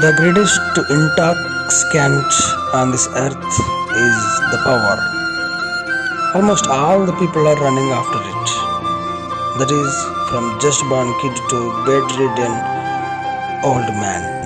The greatest intoxicant on this earth is the power. Almost all the people are running after it. That is from just born kid to bedridden old man.